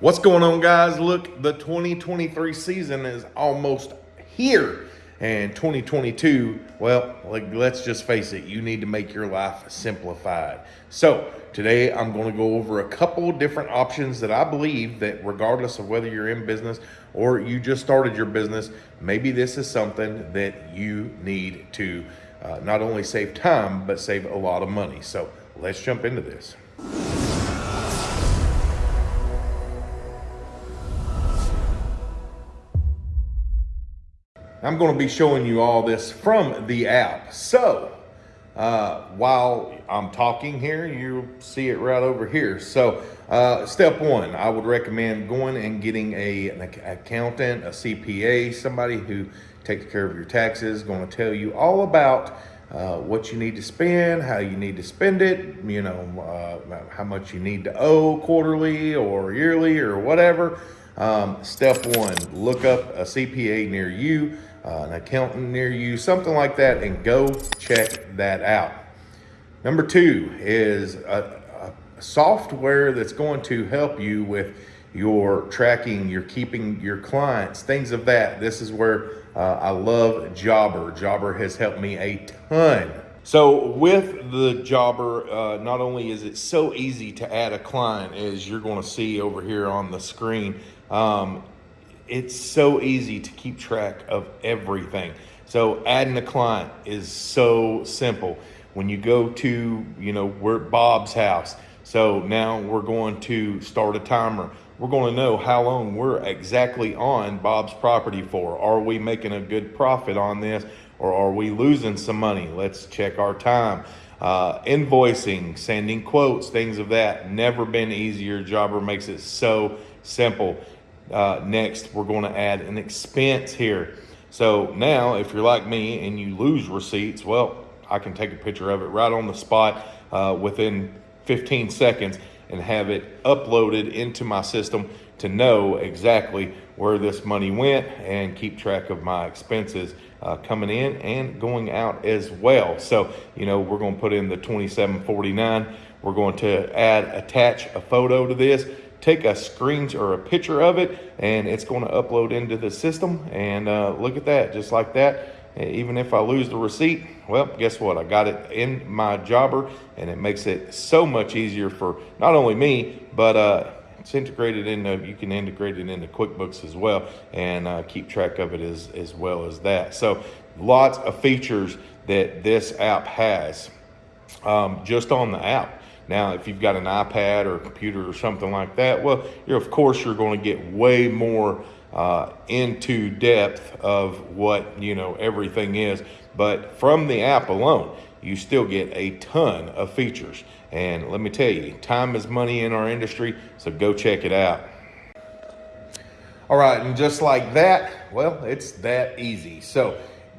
What's going on, guys? Look, the 2023 season is almost here. And 2022, well, let's just face it, you need to make your life simplified. So, today I'm going to go over a couple different options that I believe that regardless of whether you're in business or you just started your business, maybe this is something that you need to uh, not only save time, but save a lot of money. So, let's jump into this. I'm going to be showing you all this from the app. So uh, while I'm talking here, you see it right over here. So uh, step one, I would recommend going and getting a, an accountant, a CPA, somebody who takes care of your taxes, going to tell you all about uh, what you need to spend, how you need to spend it, you know, uh, how much you need to owe quarterly or yearly or whatever. Um, step one, look up a CPA near you uh, an accountant near you, something like that, and go check that out. Number two is a, a software that's going to help you with your tracking, your keeping your clients, things of that. This is where uh, I love Jobber. Jobber has helped me a ton. So with the Jobber, uh, not only is it so easy to add a client as you're going to see over here on the screen, um, it's so easy to keep track of everything. So adding a client is so simple. When you go to, you know, we're at Bob's house. So now we're going to start a timer. We're going to know how long we're exactly on Bob's property for. Are we making a good profit on this or are we losing some money? Let's check our time. Uh, invoicing, sending quotes, things of that. Never been easier. Jobber makes it so simple. Uh, next, we're going to add an expense here. So now, if you're like me and you lose receipts, well, I can take a picture of it right on the spot uh, within 15 seconds and have it uploaded into my system to know exactly where this money went and keep track of my expenses uh, coming in and going out as well. So, you know, we're going to put in the 2749. We're going to add, attach a photo to this take a screen or a picture of it and it's going to upload into the system. And uh, look at that just like that. Even if I lose the receipt well guess what? I got it in my jobber and it makes it so much easier for not only me but uh, it's integrated into you can integrate it into QuickBooks as well and uh, keep track of it as, as well as that. So lots of features that this app has. Um, just on the app now, if you've got an iPad or a computer or something like that, well, you're, of course, you're going to get way more uh, into depth of what, you know, everything is. But from the app alone, you still get a ton of features. And let me tell you, time is money in our industry, so go check it out. All right, and just like that, well, it's that easy. So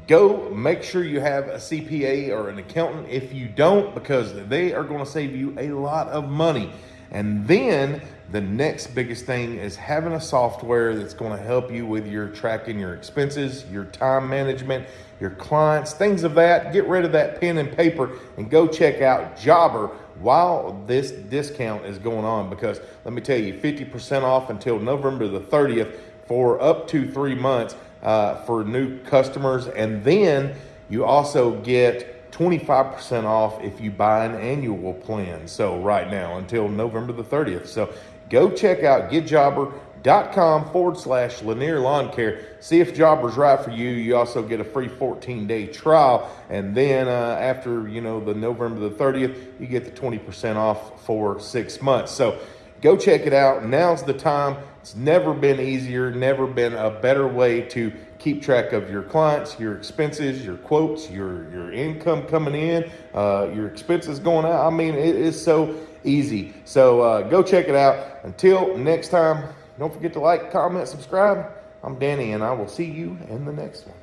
go make sure you have a CPA or an accountant if you don't, because they are going to save you a lot of money. And then the next biggest thing is having a software that's going to help you with your tracking your expenses, your time management, your clients, things of that. Get rid of that pen and paper and go check out Jobber while this discount is going on because let me tell you, 50% off until November the 30th for up to three months uh, for new customers. And then you also get 25% off if you buy an annual plan. So right now until November the 30th. So go check out getjobber.com forward slash Lanier Lawn Care. See if Jobber's right for you. You also get a free 14 day trial. And then uh, after, you know, the November the 30th, you get the 20% off for six months. So go check it out. Now's the time. It's never been easier, never been a better way to keep track of your clients, your expenses, your quotes, your, your income coming in, uh, your expenses going out. I mean, it is so easy. So uh, go check it out. Until next time, don't forget to like, comment, subscribe. I'm Danny, and I will see you in the next one.